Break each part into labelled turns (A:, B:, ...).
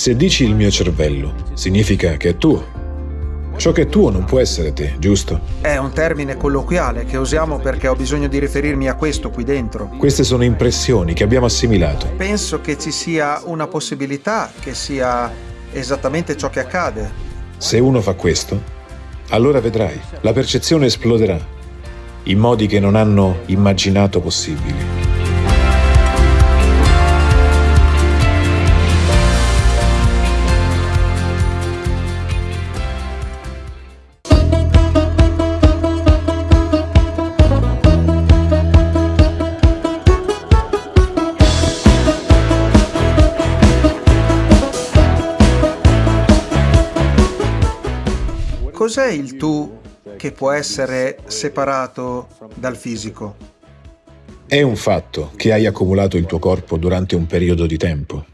A: Se dici il mio cervello, significa che è tuo. Ciò che è tuo non può essere te, giusto?
B: È un termine colloquiale che usiamo perché ho bisogno di riferirmi a questo qui dentro.
A: Queste sono impressioni che abbiamo assimilato.
B: Penso che ci sia una possibilità che sia esattamente ciò che accade.
A: Se uno fa questo, allora vedrai, la percezione esploderà in modi che non hanno immaginato possibili.
B: Cos'è il tu che può essere separato dal fisico?
A: È un fatto che hai accumulato il tuo corpo durante un periodo di tempo.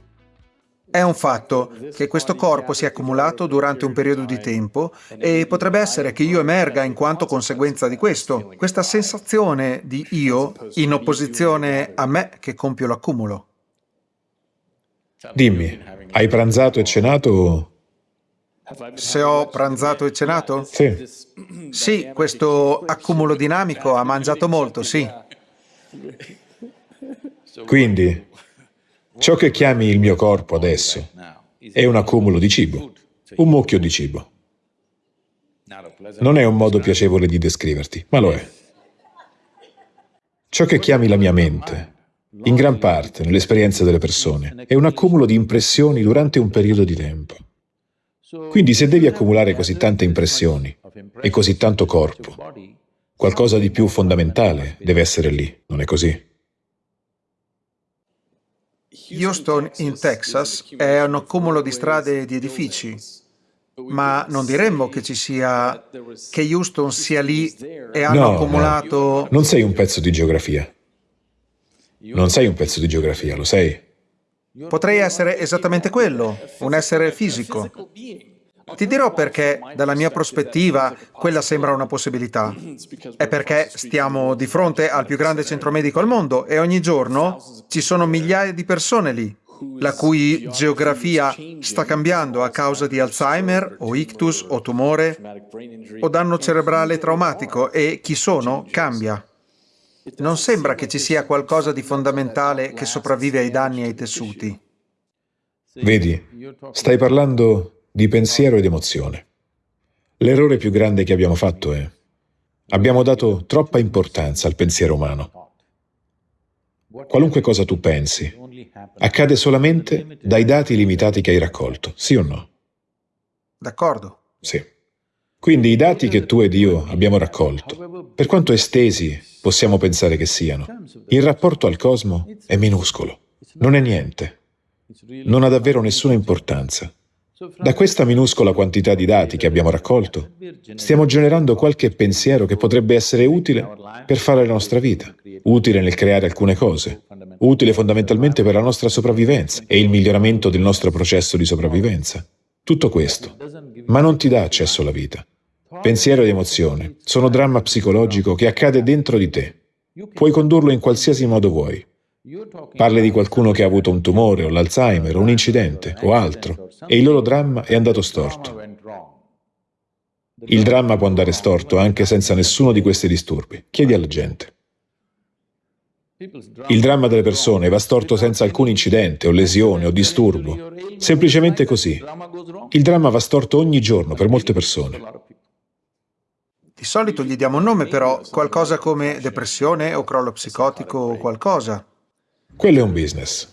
B: È un fatto che questo corpo si è accumulato durante un periodo di tempo e potrebbe essere che io emerga in quanto conseguenza di questo. Questa sensazione di io in opposizione a me che compio l'accumulo.
A: Dimmi, hai pranzato e cenato
B: se ho pranzato e cenato?
A: Sì.
B: Sì, questo accumulo dinamico ha mangiato molto, sì.
A: Quindi, ciò che chiami il mio corpo adesso è un accumulo di cibo, un mucchio di cibo. Non è un modo piacevole di descriverti, ma lo è. Ciò che chiami la mia mente, in gran parte, nell'esperienza delle persone, è un accumulo di impressioni durante un periodo di tempo. Quindi se devi accumulare così tante impressioni e così tanto corpo, qualcosa di più fondamentale deve essere lì, non è così?
B: Houston in Texas è un accumulo di strade e di edifici, ma non diremmo che ci sia, che Houston sia lì e hanno
A: no,
B: accumulato...
A: No. Non sei un pezzo di geografia. Non sei un pezzo di geografia, lo sei?
B: Potrei essere esattamente quello, un essere fisico. Ti dirò perché, dalla mia prospettiva, quella sembra una possibilità. È perché stiamo di fronte al più grande centro medico al mondo e ogni giorno ci sono migliaia di persone lì, la cui geografia sta cambiando a causa di Alzheimer o ictus o tumore o danno cerebrale traumatico e chi sono cambia. Non sembra che ci sia qualcosa di fondamentale che sopravvive ai danni ai tessuti.
A: Vedi, stai parlando di pensiero ed emozione. L'errore più grande che abbiamo fatto è abbiamo dato troppa importanza al pensiero umano. Qualunque cosa tu pensi, accade solamente dai dati limitati che hai raccolto, sì o no?
B: D'accordo.
A: Sì. Quindi i dati che tu ed io abbiamo raccolto, per quanto estesi possiamo pensare che siano, il rapporto al cosmo è minuscolo, non è niente, non ha davvero nessuna importanza. Da questa minuscola quantità di dati che abbiamo raccolto, stiamo generando qualche pensiero che potrebbe essere utile per fare la nostra vita, utile nel creare alcune cose, utile fondamentalmente per la nostra sopravvivenza e il miglioramento del nostro processo di sopravvivenza. Tutto questo, ma non ti dà accesso alla vita. Pensiero ed emozione sono dramma psicologico che accade dentro di te. Puoi condurlo in qualsiasi modo vuoi. Parli di qualcuno che ha avuto un tumore o l'Alzheimer o un incidente o altro e il loro dramma è andato storto. Il dramma può andare storto anche senza nessuno di questi disturbi. Chiedi alla gente. Il dramma delle persone va storto senza alcun incidente o lesione o disturbo. Semplicemente così. Il dramma va storto ogni giorno per molte persone.
B: Di solito gli diamo un nome però, qualcosa come depressione o crollo psicotico o qualcosa.
A: Quello è un business.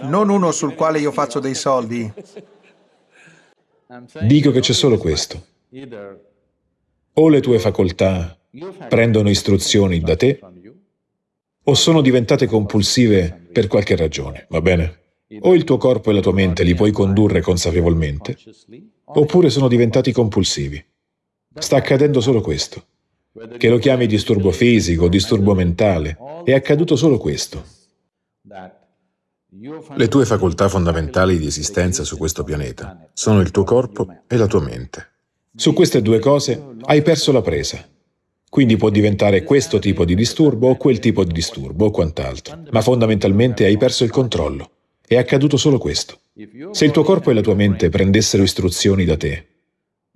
B: Non uno sul quale io faccio dei soldi.
A: Dico che c'è solo questo. O le tue facoltà prendono istruzioni da te, o sono diventate compulsive per qualche ragione, va bene? O il tuo corpo e la tua mente li puoi condurre consapevolmente, oppure sono diventati compulsivi. Sta accadendo solo questo. Che lo chiami disturbo fisico, disturbo mentale, è accaduto solo questo. Le tue facoltà fondamentali di esistenza su questo pianeta sono il tuo corpo e la tua mente. Su queste due cose hai perso la presa. Quindi può diventare questo tipo di disturbo o quel tipo di disturbo o quant'altro, ma fondamentalmente hai perso il controllo. È accaduto solo questo. Se il tuo corpo e la tua mente prendessero istruzioni da te,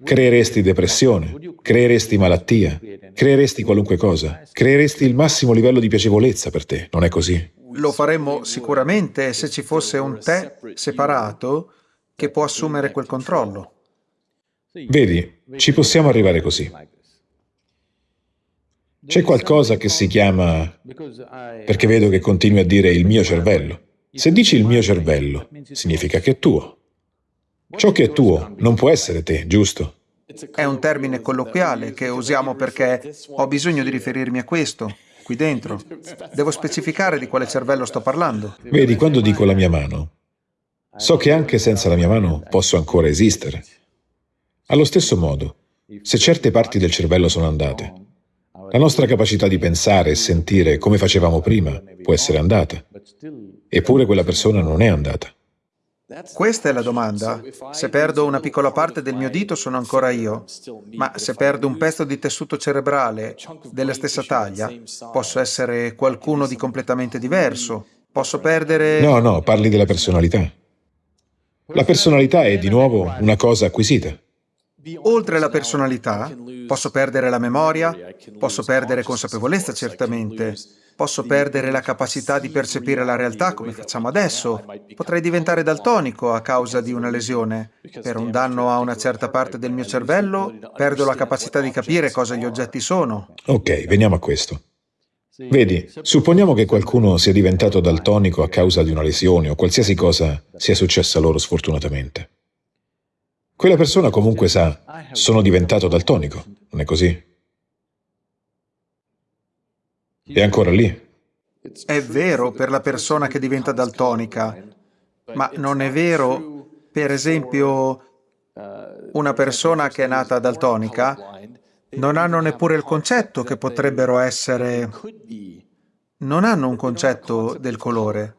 A: creeresti depressione, creeresti malattia, creeresti qualunque cosa, creeresti il massimo livello di piacevolezza per te, non è così?
B: Lo faremmo sicuramente se ci fosse un te separato che può assumere quel controllo.
A: Vedi, ci possiamo arrivare così. C'è qualcosa che si chiama, perché vedo che continui a dire il mio cervello. Se dici il mio cervello, significa che è tuo. Ciò che è tuo non può essere te, giusto?
B: È un termine colloquiale che usiamo perché ho bisogno di riferirmi a questo, qui dentro. Devo specificare di quale cervello sto parlando.
A: Vedi, quando dico la mia mano, so che anche senza la mia mano posso ancora esistere. Allo stesso modo, se certe parti del cervello sono andate, la nostra capacità di pensare e sentire come facevamo prima può essere andata, eppure quella persona non è andata.
B: Questa è la domanda. Se perdo una piccola parte del mio dito sono ancora io, ma se perdo un pezzo di tessuto cerebrale della stessa taglia, posso essere qualcuno di completamente diverso. Posso perdere...
A: No, no, parli della personalità. La personalità è di nuovo una cosa acquisita.
B: Oltre alla personalità, posso perdere la memoria, posso perdere consapevolezza certamente, posso perdere la capacità di percepire la realtà come facciamo adesso, potrei diventare daltonico a causa di una lesione. Per un danno a una certa parte del mio cervello, perdo la capacità di capire cosa gli oggetti sono.
A: Ok, veniamo a questo. Vedi, supponiamo che qualcuno sia diventato daltonico a causa di una lesione o qualsiasi cosa sia successa loro sfortunatamente. Quella persona comunque sa, sono diventato daltonico, non è così? È ancora lì.
B: È vero per la persona che diventa daltonica, ma non è vero, per esempio, una persona che è nata daltonica non hanno neppure il concetto che potrebbero essere... non hanno un concetto del colore.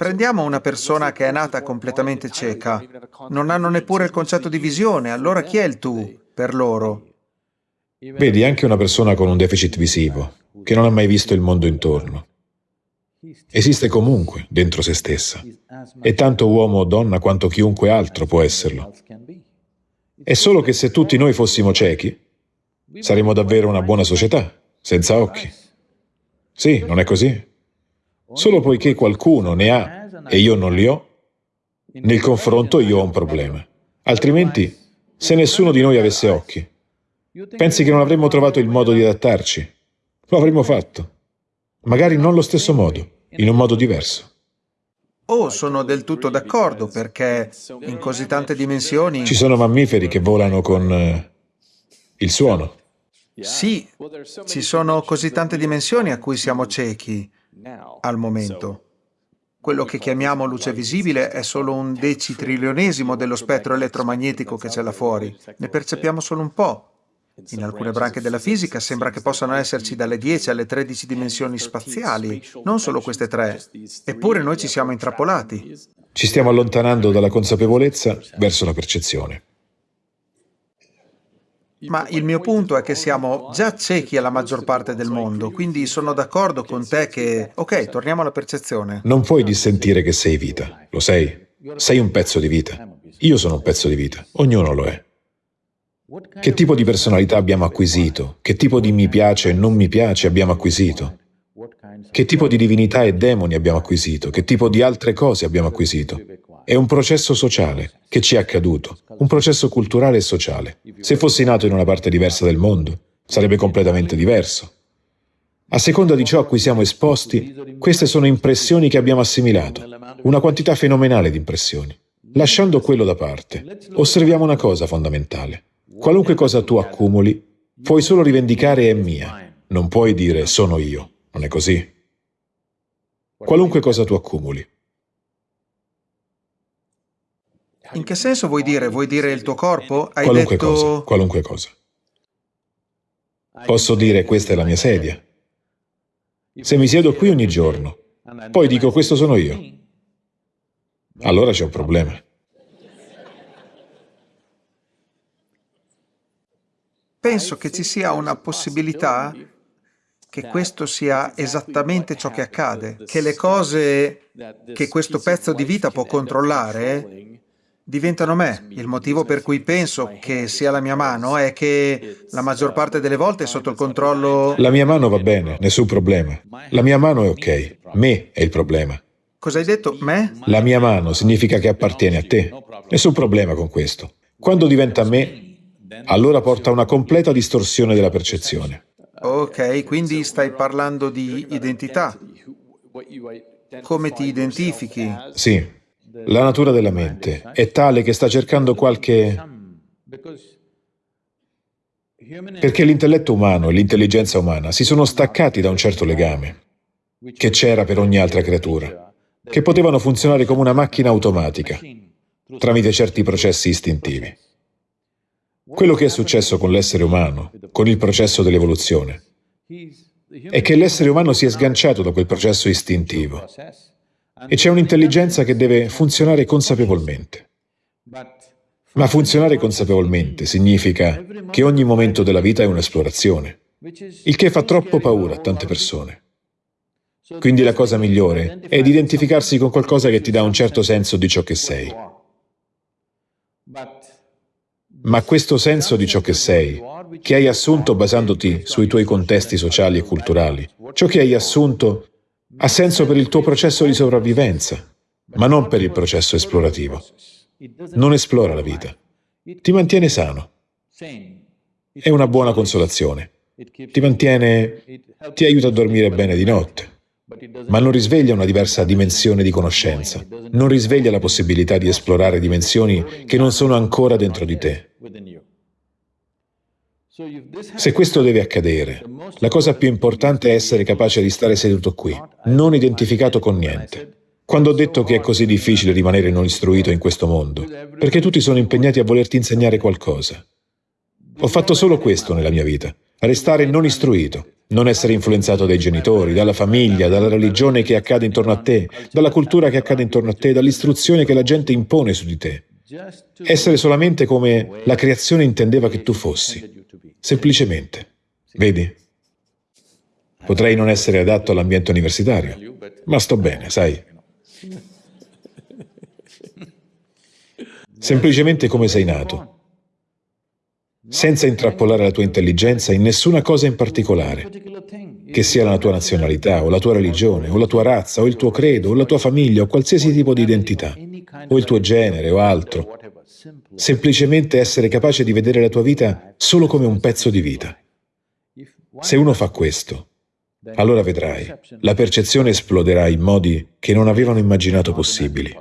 B: Prendiamo una persona che è nata completamente cieca, non hanno neppure il concetto di visione, allora chi è il tu per loro?
A: Vedi, anche una persona con un deficit visivo, che non ha mai visto il mondo intorno, esiste comunque dentro se stessa, e tanto uomo o donna quanto chiunque altro può esserlo. È solo che se tutti noi fossimo ciechi, saremmo davvero una buona società, senza occhi. Sì, non è così? Solo poiché qualcuno ne ha e io non li ho, nel confronto io ho un problema. Altrimenti, se nessuno di noi avesse occhi, pensi che non avremmo trovato il modo di adattarci? Lo avremmo fatto. Magari non lo stesso modo, in un modo diverso.
B: Oh, sono del tutto d'accordo, perché in così tante dimensioni...
A: Ci sono mammiferi che volano con eh, il suono.
B: Sì, ci sono così tante dimensioni a cui siamo ciechi al momento. Quello che chiamiamo luce visibile è solo un decitrillionesimo dello spettro elettromagnetico che c'è là fuori. Ne percepiamo solo un po'. In alcune branche della fisica sembra che possano esserci dalle 10 alle 13 dimensioni spaziali, non solo queste tre. Eppure noi ci siamo intrappolati.
A: Ci stiamo allontanando dalla consapevolezza verso la percezione.
B: Ma il mio punto è che siamo già ciechi alla maggior parte del mondo, quindi sono d'accordo con te che... Ok, torniamo alla percezione.
A: Non puoi dissentire che sei vita, lo sei? Sei un pezzo di vita. Io sono un pezzo di vita, ognuno lo è. Che tipo di personalità abbiamo acquisito? Che tipo di mi piace e non mi piace abbiamo acquisito? Che tipo di divinità e demoni abbiamo acquisito? Che tipo di altre cose abbiamo acquisito? È un processo sociale che ci è accaduto, un processo culturale e sociale. Se fossi nato in una parte diversa del mondo, sarebbe completamente diverso. A seconda di ciò a cui siamo esposti, queste sono impressioni che abbiamo assimilato, una quantità fenomenale di impressioni. Lasciando quello da parte, osserviamo una cosa fondamentale. Qualunque cosa tu accumuli, puoi solo rivendicare è mia, non puoi dire sono io, non è così? Qualunque cosa tu accumuli,
B: In che senso vuoi dire? Vuoi dire il tuo corpo? Hai
A: qualunque
B: detto...
A: cosa, qualunque cosa. Posso dire questa è la mia sedia. Se mi siedo qui ogni giorno, poi dico questo sono io, allora c'è un problema.
B: Penso che ci sia una possibilità che questo sia esattamente ciò che accade, che le cose che questo pezzo di vita può controllare diventano me. Il motivo per cui penso che sia la mia mano è che la maggior parte delle volte è sotto il controllo...
A: La mia mano va bene, nessun problema. La mia mano è ok, me è il problema.
B: Cosa hai detto? Me?
A: La mia mano significa che appartiene a te. Nessun problema con questo. Quando diventa me, allora porta a una completa distorsione della percezione.
B: Ok, quindi stai parlando di identità. Come ti identifichi?
A: Sì, la natura della mente è tale che sta cercando qualche... Perché l'intelletto umano e l'intelligenza umana si sono staccati da un certo legame che c'era per ogni altra creatura, che potevano funzionare come una macchina automatica tramite certi processi istintivi. Quello che è successo con l'essere umano, con il processo dell'evoluzione, è che l'essere umano si è sganciato da quel processo istintivo e c'è un'intelligenza che deve funzionare consapevolmente. Ma funzionare consapevolmente significa che ogni momento della vita è un'esplorazione, il che fa troppo paura a tante persone. Quindi la cosa migliore è di identificarsi con qualcosa che ti dà un certo senso di ciò che sei. Ma questo senso di ciò che sei, che hai assunto basandoti sui tuoi contesti sociali e culturali, ciò che hai assunto ha senso per il tuo processo di sopravvivenza, ma non per il processo esplorativo. Non esplora la vita. Ti mantiene sano. È una buona consolazione. Ti mantiene... ti aiuta a dormire bene di notte ma non risveglia una diversa dimensione di conoscenza, non risveglia la possibilità di esplorare dimensioni che non sono ancora dentro di te. Se questo deve accadere, la cosa più importante è essere capace di stare seduto qui, non identificato con niente. Quando ho detto che è così difficile rimanere non istruito in questo mondo, perché tutti sono impegnati a volerti insegnare qualcosa. Ho fatto solo questo nella mia vita, restare non istruito, non essere influenzato dai genitori, dalla famiglia, dalla religione che accade intorno a te, dalla cultura che accade intorno a te, dall'istruzione che la gente impone su di te. Essere solamente come la creazione intendeva che tu fossi. Semplicemente. Vedi? Potrei non essere adatto all'ambiente universitario, ma sto bene, sai. Semplicemente come sei nato senza intrappolare la tua intelligenza in nessuna cosa in particolare, che sia la tua nazionalità, o la tua religione, o la tua razza, o il tuo credo, o la tua famiglia, o qualsiasi tipo di identità, o il tuo genere, o altro. Semplicemente essere capace di vedere la tua vita solo come un pezzo di vita. Se uno fa questo, allora vedrai, la percezione esploderà in modi che non avevano immaginato possibili.